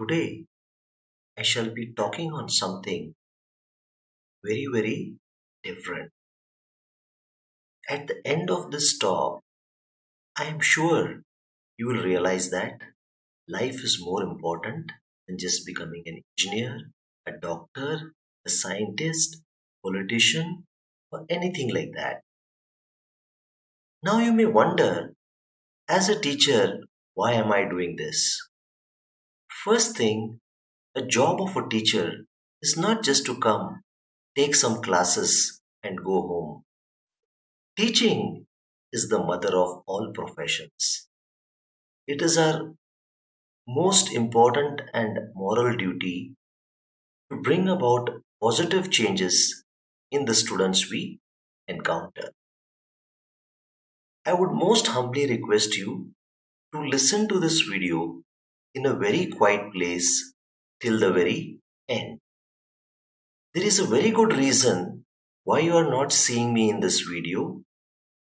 Today, I shall be talking on something very, very different. At the end of this talk, I am sure you will realize that life is more important than just becoming an engineer, a doctor, a scientist, politician, or anything like that. Now you may wonder, as a teacher, why am I doing this? First thing, a job of a teacher is not just to come, take some classes, and go home. Teaching is the mother of all professions. It is our most important and moral duty to bring about positive changes in the students we encounter. I would most humbly request you to listen to this video in a very quiet place till the very end. There is a very good reason why you are not seeing me in this video.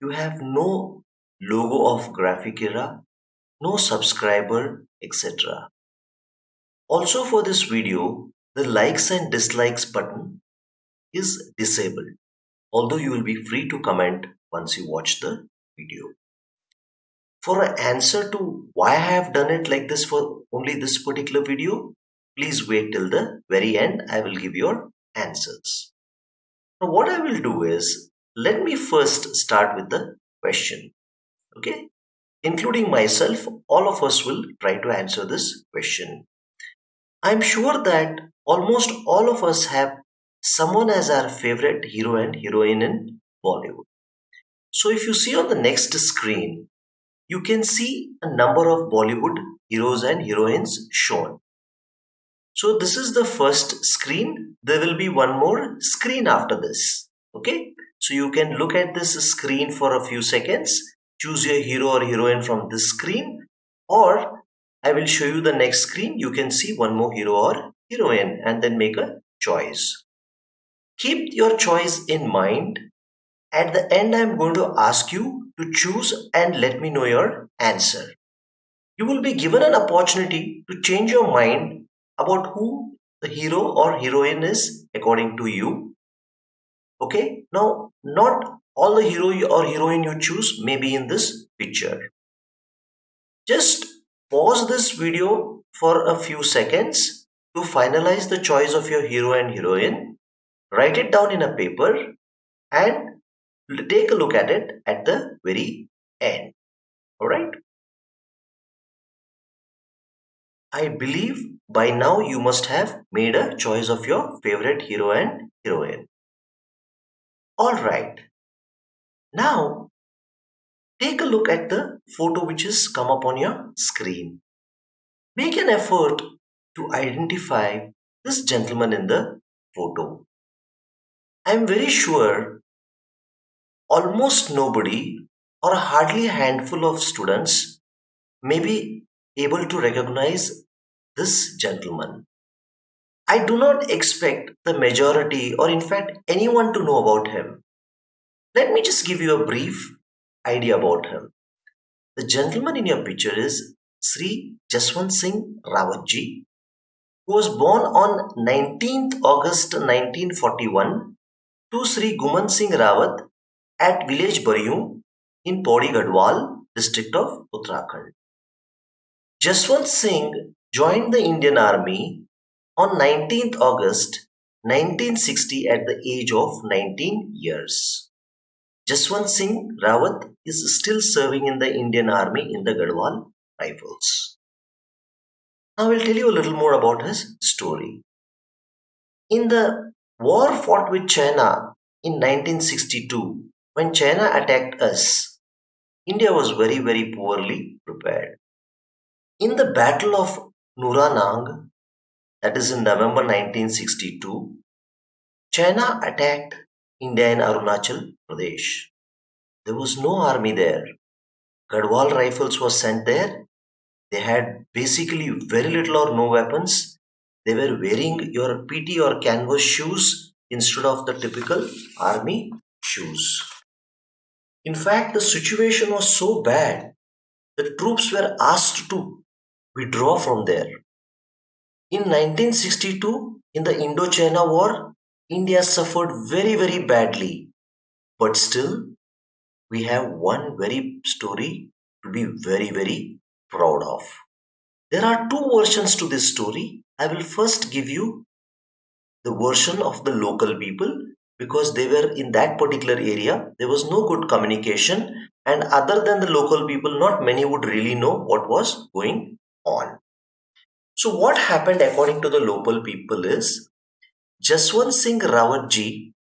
You have no logo of Graphic Era, no subscriber, etc. Also for this video, the likes and dislikes button is disabled, although you will be free to comment once you watch the video. For an answer to why I have done it like this for only this particular video, please wait till the very end. I will give your answers. Now what I will do is, let me first start with the question. Okay, including myself, all of us will try to answer this question. I'm sure that almost all of us have someone as our favorite hero and heroine in Bollywood. So if you see on the next screen, you can see a number of Bollywood heroes and heroines shown. So this is the first screen. There will be one more screen after this. Okay. So you can look at this screen for a few seconds. Choose your hero or heroine from this screen or I will show you the next screen. You can see one more hero or heroine and then make a choice. Keep your choice in mind at the end, I am going to ask you to choose and let me know your answer. You will be given an opportunity to change your mind about who the hero or heroine is according to you. Okay, now not all the hero or heroine you choose may be in this picture. Just pause this video for a few seconds to finalize the choice of your hero and heroine. Write it down in a paper and take a look at it at the very end. Alright. I believe by now you must have made a choice of your favorite hero and heroine. Alright. Now, take a look at the photo which has come up on your screen. Make an effort to identify this gentleman in the photo. I am very sure almost nobody or hardly a handful of students may be able to recognize this gentleman. I do not expect the majority or in fact anyone to know about him. Let me just give you a brief idea about him. The gentleman in your picture is Sri Jaswant Singh Rawatji, who was born on 19th August 1941 to Sri Guman Singh Rawat at village Baryun in Pauri Garhwal district of Uttarakhand. Jaswant Singh joined the Indian Army on 19th August 1960 at the age of 19 years. Jaswant Singh Rawat is still serving in the Indian Army in the Garhwal Rifles. Now I will tell you a little more about his story. In the war fought with China in 1962, when China attacked us, India was very, very poorly prepared. In the Battle of Nuranang, that is in November 1962, China attacked India in Arunachal Pradesh. There was no army there. Garhwal rifles were sent there. They had basically very little or no weapons. They were wearing your PT or canvas shoes instead of the typical army shoes. In fact, the situation was so bad that troops were asked to withdraw from there. In 1962, in the Indochina War, India suffered very, very badly. But still, we have one very story to be very, very proud of. There are two versions to this story. I will first give you the version of the local people because they were in that particular area. There was no good communication, and other than the local people, not many would really know what was going on. So, what happened according to the local people is Jaswant Singh Rawatji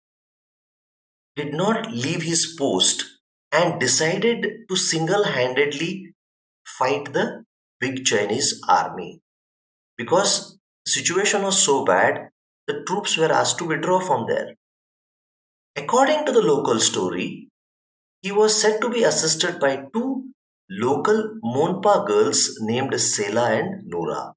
did not leave his post and decided to single handedly fight the big Chinese army. Because the situation was so bad, the troops were asked to withdraw from there. According to the local story, he was said to be assisted by two local Monpa girls named Sela and Noora.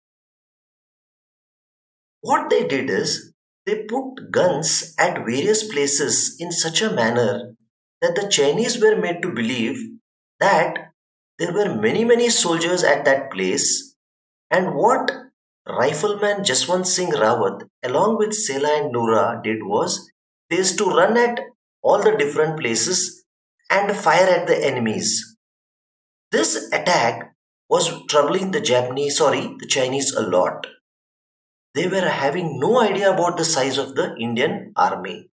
What they did is they put guns at various places in such a manner that the Chinese were made to believe that there were many, many soldiers at that place, and what Rifleman Jaswant Singh Rawat, along with Sela and Noora, did was used to run at all the different places and fire at the enemies. This attack was troubling the Japanese, sorry, the Chinese a lot. They were having no idea about the size of the Indian army.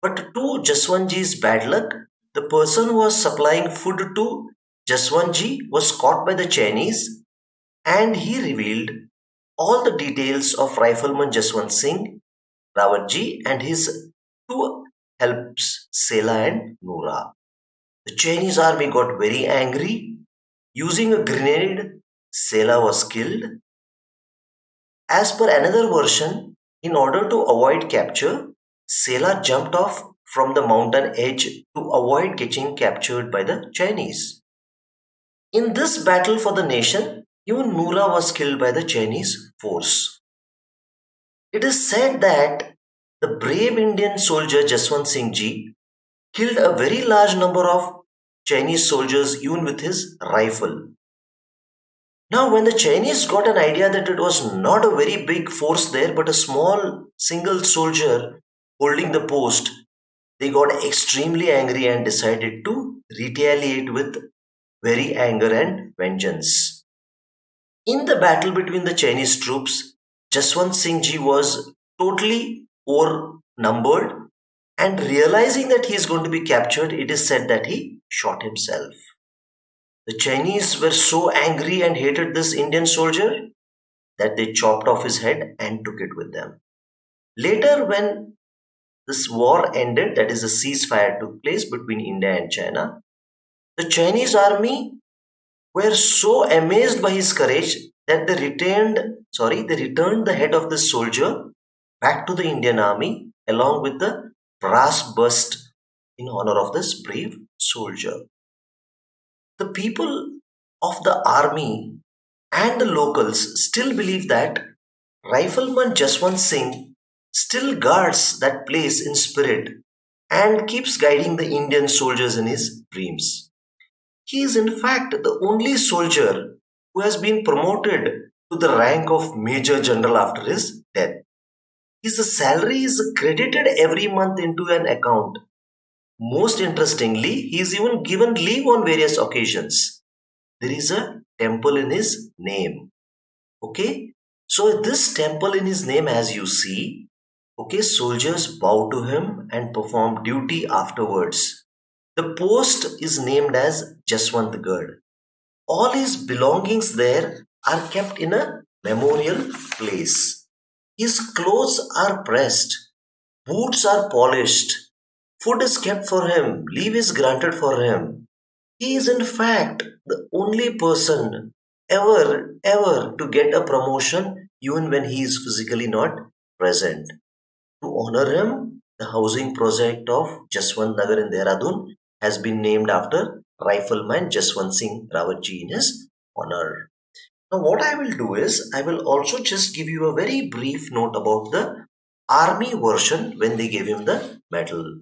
But to Jaswantji's bad luck, the person who was supplying food to Jaswantji was caught by the Chinese and he revealed all the details of Rifleman Jaswant Singh Rawatji and his two helps, Sela and Noora. The Chinese army got very angry. Using a grenade, Sela was killed. As per another version, in order to avoid capture, Sela jumped off from the mountain edge to avoid getting captured by the Chinese. In this battle for the nation, even Nura was killed by the Chinese force. It is said that the brave Indian soldier Jaswant Singh Ji killed a very large number of Chinese soldiers even with his rifle. Now, when the Chinese got an idea that it was not a very big force there but a small single soldier holding the post, they got extremely angry and decided to retaliate with very anger and vengeance. In the battle between the Chinese troops, Jaswant Singh Ji was totally outnumbered and realizing that he is going to be captured, it is said that he shot himself. The Chinese were so angry and hated this Indian soldier that they chopped off his head and took it with them. Later, when this war ended, that is, a ceasefire took place between India and China. The Chinese army were so amazed by his courage that they returned, sorry, they returned the head of this soldier back to the Indian army along with the brass bust in honor of this brave soldier. The people of the army and the locals still believe that Rifleman Jaswant Singh still guards that place in spirit and keeps guiding the Indian soldiers in his dreams. He is, in fact, the only soldier who has been promoted to the rank of Major General after his death. His salary is credited every month into an account. Most interestingly, he is even given leave on various occasions. There is a temple in his name. Okay, so this temple in his name, as you see, Okay, soldiers bow to him and perform duty afterwards. The post is named as Jaswant Jaswantgarh. All his belongings there are kept in a memorial place. His clothes are pressed, boots are polished, food is kept for him, leave is granted for him. He is, in fact, the only person ever, ever to get a promotion even when he is physically not present. To honor him, the housing project of Jaswant Nagar in Dehradun has been named after Rifleman Jaswant Singh Rawatji in his honor. Now what I will do is, I will also just give you a very brief note about the army version when they gave him the medal.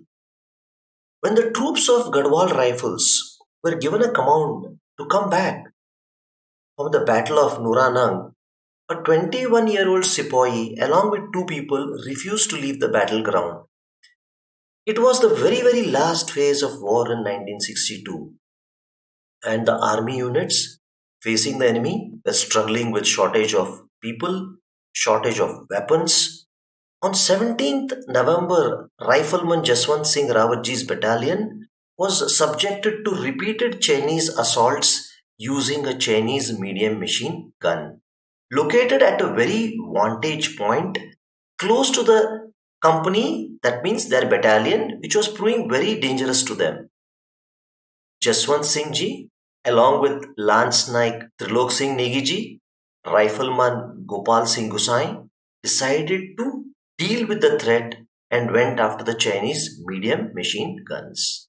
When the troops of Garhwal Rifles were given a command to come back from the Battle of Nuranang, A 21 year old sepoy, along with two people, refused to leave the battleground. It was the very, very last phase of war in 1962, and the army units facing the enemy were struggling with shortage of people, shortage of weapons. On 17th November, Rifleman Jaswant Singh Rawatji's battalion was subjected to repeated Chinese assaults using a Chinese medium machine gun. Located at a very vantage point close to the company, that means their battalion, which was proving very dangerous to them. Jaswant Singh ji, along with Lance Naik Trilok Singh Negi ji, Rifleman Gopal Singh Gusai, decided to deal with the threat and went after the Chinese medium machine guns.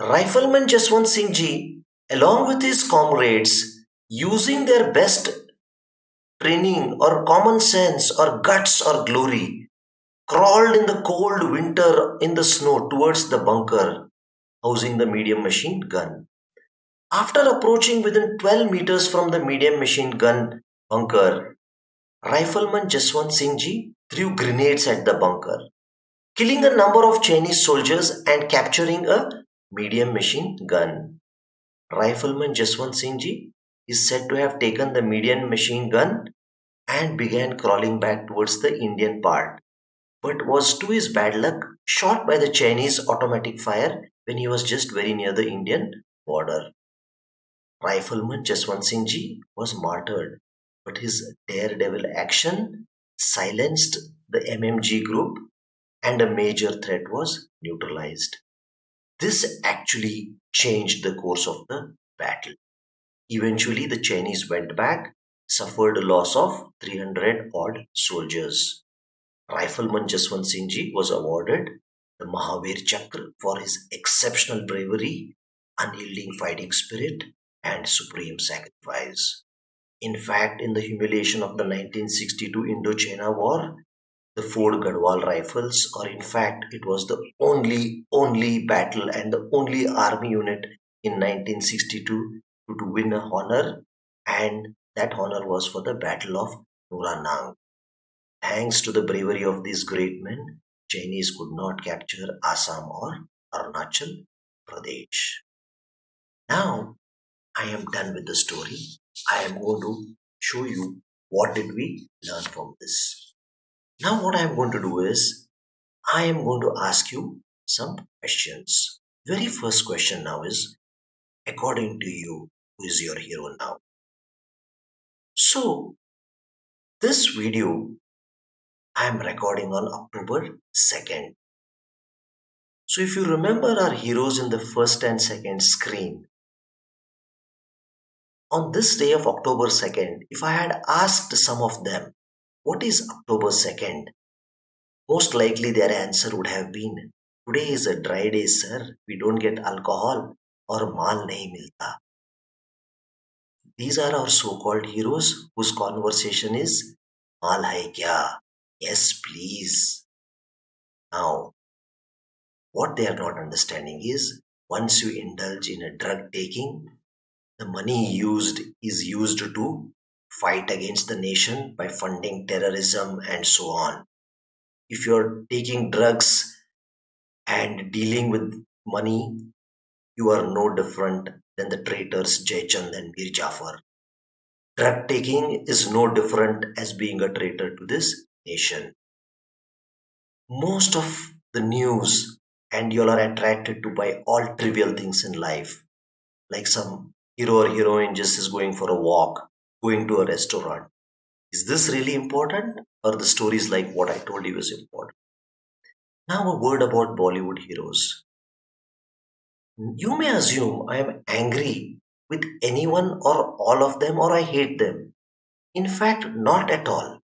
Rifleman Jaswant Singh Ji, along with his comrades, using their best training or common sense or guts or glory, crawled in the cold winter in the snow towards the bunker housing the medium machine gun. After approaching within 12 meters from the medium machine gun bunker, Rifleman Jaswant Singh Ji threw grenades at the bunker, killing a number of Chinese soldiers and capturing a medium machine gun. Rifleman Jaswant Singh Ji is said to have taken the medium machine gun and began crawling back towards the Indian part, but was to his bad luck shot by the Chinese automatic fire when he was just very near the Indian border. Rifleman Jaswant Singh Ji was martyred, but his daredevil action silenced the MMG group and a major threat was neutralized. This actually changed the course of the battle. Eventually, the Chinese went back, suffered a loss of 300 odd soldiers. Rifleman Jaswant Singh Ji was awarded the Mahavir Chakra for his exceptional bravery, unyielding fighting spirit, and supreme sacrifice. In fact, in the humiliation of the 1962 Indo-China War, the Ford Garhwal rifles, or in fact, it was the only, only battle and the only army unit in 1962 to, win a honor, and that honor was for the Battle of Nuranang. Thanks to the bravery of these great men, Chinese could not capture Assam or Arunachal Pradesh. Now, I am done with the story. I am going to show you what did we learn from this. Now what I am going to do is, I am going to ask you some questions. Very first question now is, according to you, who is your hero now? So, this video I am recording on October 2nd. So if you remember our heroes in the first and second screen, on this day of October 2nd, if I had asked some of them what is October 2nd? Most likely their answer would have been, Today is a dry day, sir. We don't get alcohol or mal nahi milta. These are our so-called heroes whose conversation is, Mal hai kya? Yes, please. Now, what they are not understanding is, once you indulge in a drug taking, the money used is used to fight against the nation by funding terrorism and so on. If you're taking drugs and dealing with money, you are no different than the traitors Jaichand and Mir Jafar. Drug taking is no different as being a traitor to this nation. Most of the news and you all are attracted to by all trivial things in life, like some hero or heroine just is going for a walk going to a restaurant. Is this really important? Or the stories like what I told you is important? Now, a word about Bollywood heroes. You may assume I am angry with anyone or all of them or I hate them. In fact, not at all.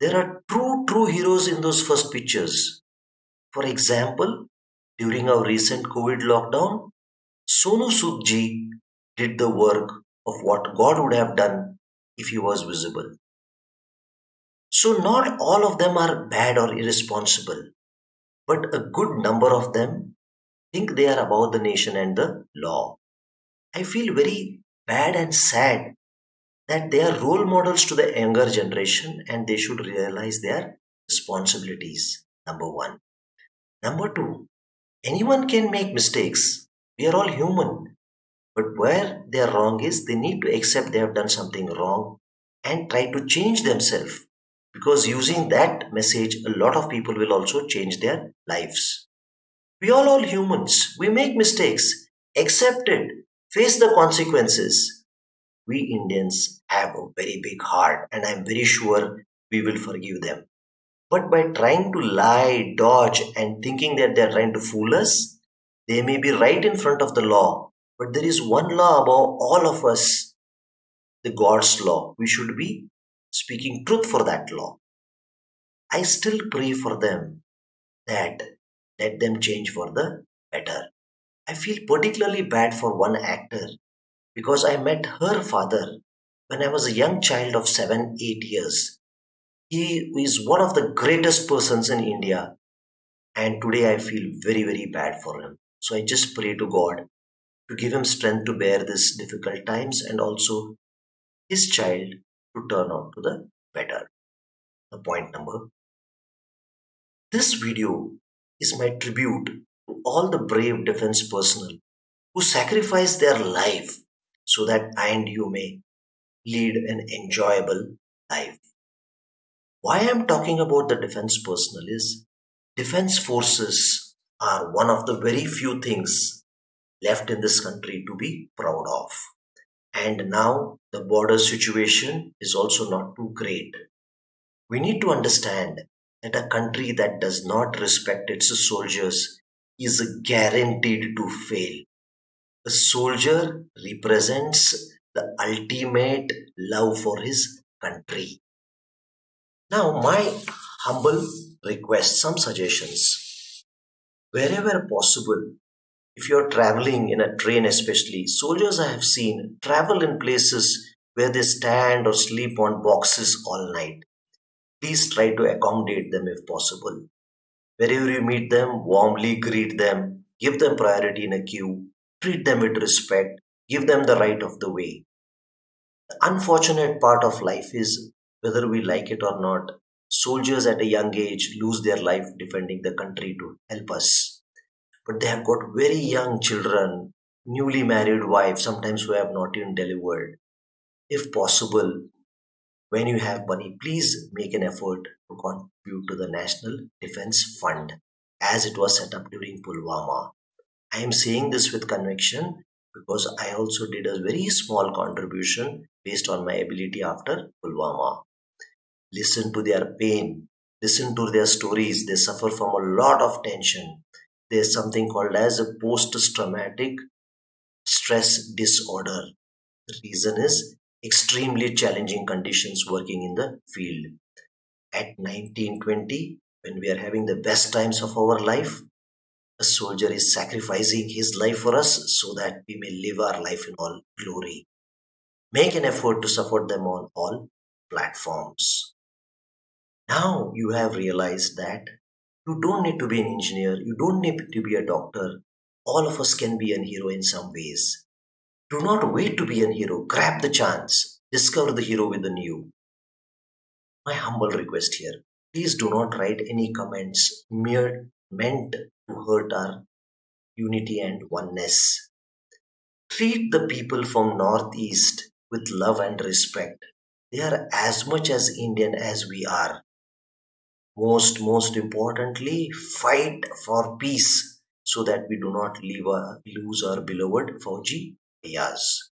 There are true, true heroes in those first pictures. For example, during our recent COVID lockdown, Sonu Sood ji did the work of what God would have done if he was visible. So, not all of them are bad or irresponsible, but a good number of them think they are above the nation and the law. I feel very bad and sad that they are role models to the younger generation and they should realize their responsibilities. Number one. Number two, anyone can make mistakes. We are all human. But where they are wrong is they need to accept they have done something wrong and try to change themselves. Because using that message, a lot of people will also change their lives. We all all humans. We make mistakes. Accept it. Face the consequences. We Indians have a very big heart and I'm very sure we will forgive them. But by trying to lie, dodge, and thinking that they're trying to fool us, they may be right in front of the law. But there is one law above all of us the God's law. We should be speaking truth for that law. I still pray for them that let them change for the better. I feel particularly bad for one actor because I met her father when I was a young child of 7 8 years. He is one of the greatest persons in India, and today I feel very, very bad for him. So I just pray to God to give him strength to bear these difficult times and also his child to turn out to the better. The point number. This video is my tribute to all the brave defense personnel who sacrifice their life so that I and you may lead an enjoyable life. Why I'm talking about the defense personnel is defense forces are one of the very few things left in this country to be proud of. And now the border situation is also not too great. We need to understand that a country that does not respect its soldiers is guaranteed to fail. A soldier represents the ultimate love for his country. Now, my humble request, some suggestions. Wherever possible, if you're traveling in a train, especially, soldiers I have seen travel in places where they stand or sleep on boxes all night. Please try to accommodate them if possible. Wherever you meet them, warmly greet them, give them priority in a queue, treat them with respect, give them the right of the way. The unfortunate part of life is whether we like it or not, soldiers at a young age lose their life defending the country to help us. But they have got very young children, newly married wives, sometimes who have not even delivered. If possible, when you have money, please make an effort to contribute to the National Defense Fund as it was set up during Pulwama. I am saying this with conviction because I also did a very small contribution based on my ability after Pulwama. Listen to their pain, listen to their stories. They suffer from a lot of tension. There's something called as a post-traumatic stress disorder. The reason is extremely challenging conditions working in the field. At 1920, when we are having the best times of our life, a soldier is sacrificing his life for us so that we may live our life in all glory. Make an effort to support them on all platforms. Now you have realized that you don't need to be an engineer, you don't need to be a doctor. All of us can be a hero in some ways. Do not wait to be a hero. Grab the chance. Discover the hero within you. My humble request here please do not write any comments mere meant to hurt our unity and oneness. Treat the people from Northeast with love and respect. They are as much as Indian as we are. Most, most importantly, fight for peace so that we do not leave lose our beloved Fauji Yes.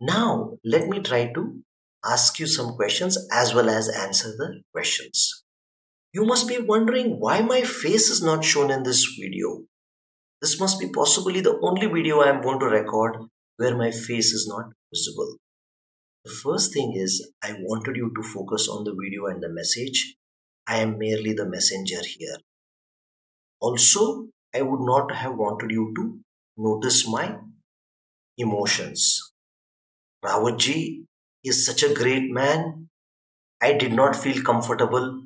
Now, let me try to ask you some questions as well as answer the questions. You must be wondering why my face is not shown in this video. This must be possibly the only video I am going to record where my face is not visible. The first thing is I wanted you to focus on the video and the message. I am merely the messenger here. Also, I would not have wanted you to notice my emotions. Rawatji is such a great man. I did not feel comfortable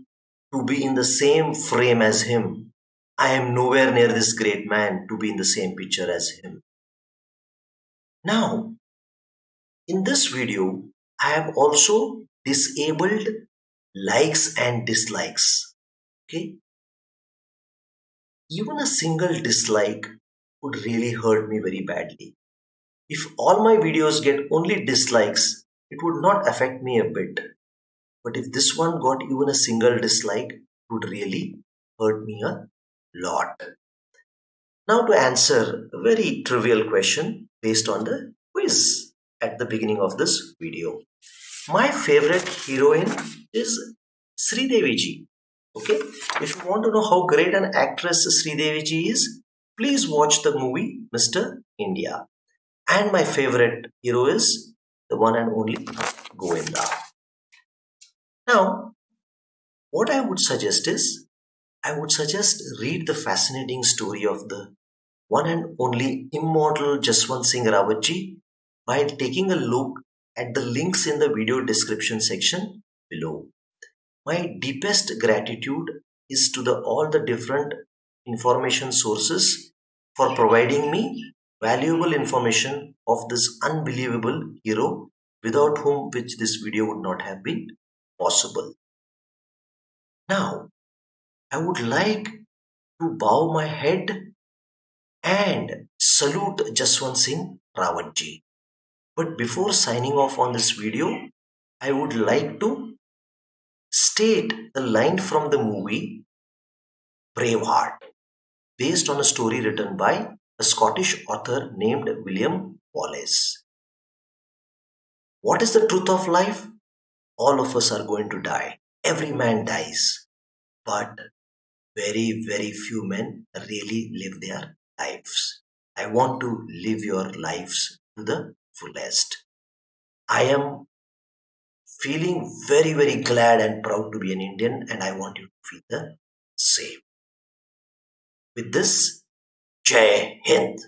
to be in the same frame as him. I am nowhere near this great man to be in the same picture as him. Now, In this video, I have also disabled likes and dislikes. Okay. Even a single dislike would really hurt me very badly. If all my videos get only dislikes, it would not affect me a bit. But if this one got even a single dislike, it would really hurt me a lot. Now to answer a very trivial question based on the quiz at the beginning of this video. My favorite heroine is Sridevi ji. Okay, if you want to know how great an actress Sridevi ji is, please watch the movie Mr. India. And my favorite hero is the one and only Govinda. Now, what I would suggest is, I would suggest read the fascinating story of the one and only immortal Jaswant Singh Rawatji by taking a look at the links in the video description section below. My deepest gratitude is to the all the different information sources for providing me valuable information of this unbelievable hero without whom which this video would not have been possible. Now, I would like to bow my head and salute Jaswant Singh Rawatji. But before signing off on this video, I would like to state the line from the movie Braveheart, based on a story written by a Scottish author named William Wallace. What is the truth of life? All of us are going to die. Every man dies. But very, very few men really live their lives. I want to live your lives to the fullest. I am feeling very, very glad and proud to be an Indian, and I want you to feel the same. With this, Jai Hind.